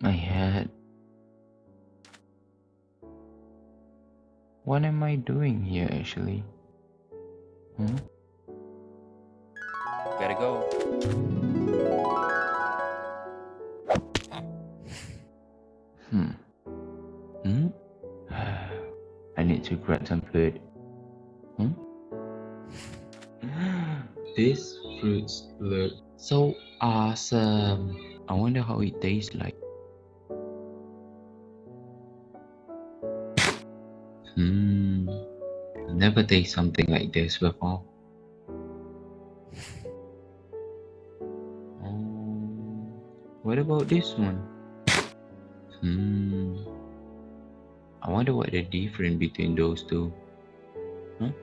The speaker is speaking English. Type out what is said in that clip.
My head. What am I doing here actually? Hmm? Gotta go. Hmm. Hmm? I need to grab some food. Hmm? These fruits look so awesome. I wonder how it tastes like. Hmm. Never taste something like this before. Um, what about this one? Hmm. I wonder what the difference between those two. Huh?